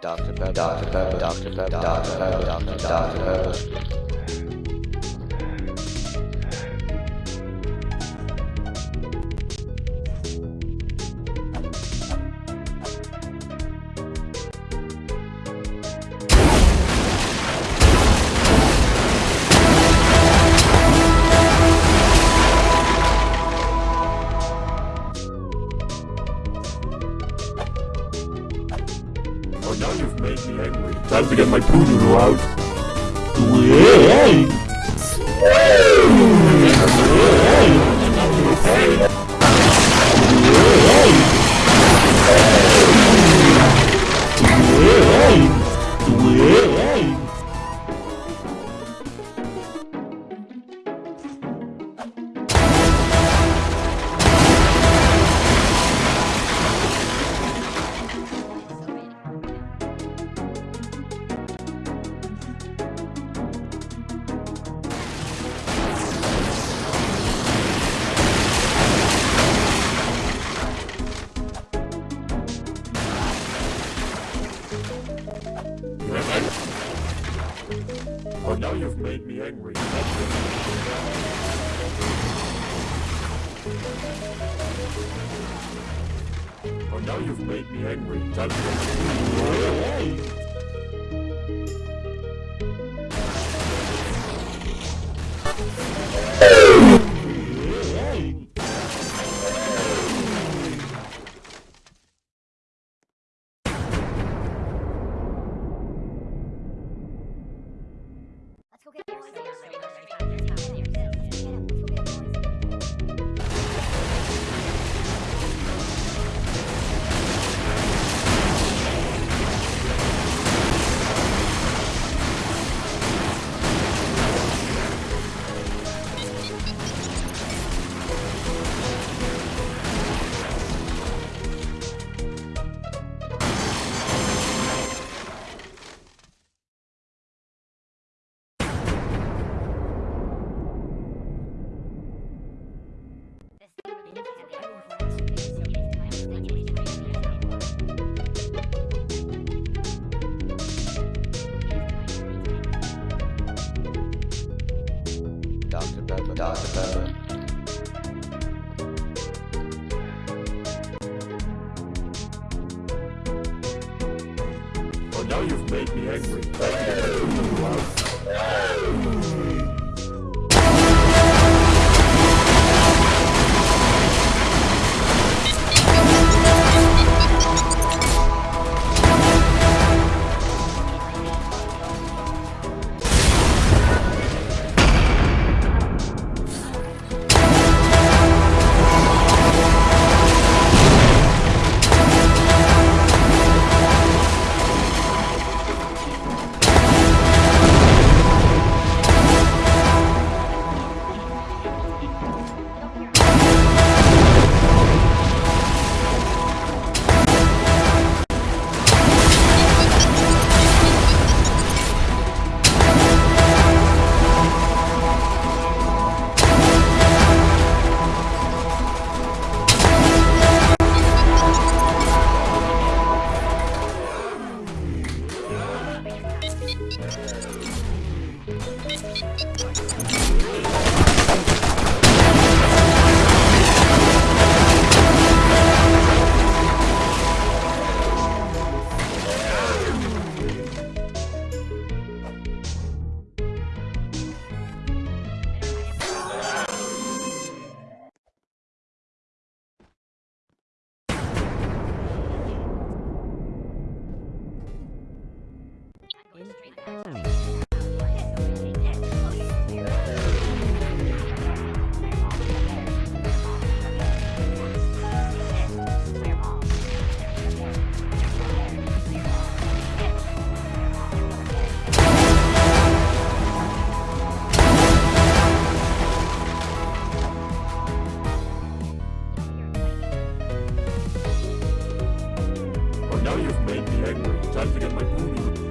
Dr. Pepper, Dr. Pepper, Dr. Pepper, Dr. Pepper, Dr. Pepper. Now you've made me angry. Time to get my poo out. Wait! Oh, now you've made me angry. Oh, now you've made me angry. My poo now you've made me angry. Now you've made me angry. Time to get my poo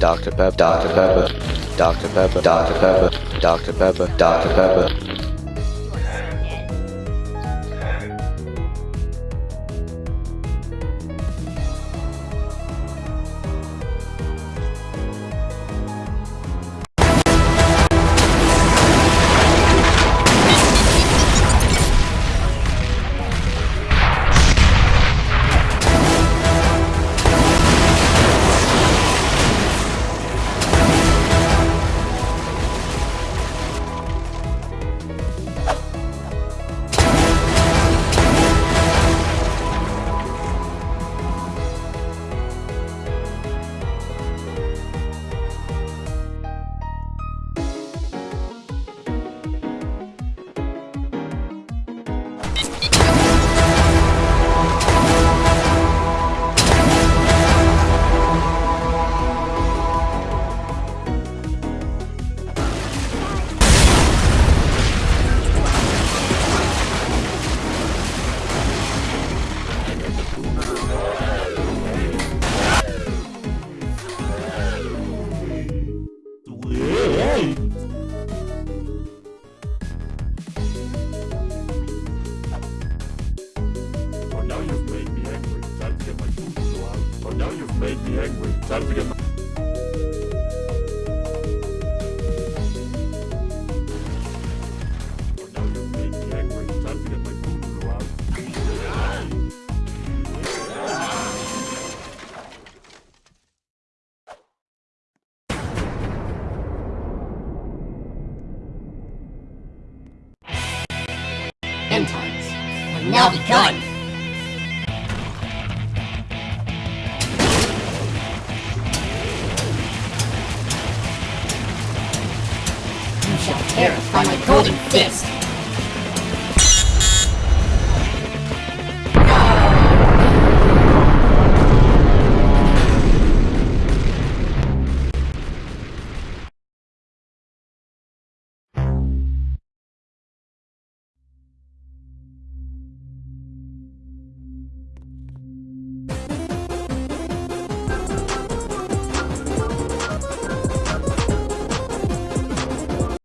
Dr. Pepper, Dr. Pepper, Dr. Pepper, Dr. Pepper, Dr. Pepper, Dr. Pepper. Made me angry. Time to get my... End times now begun. Fist.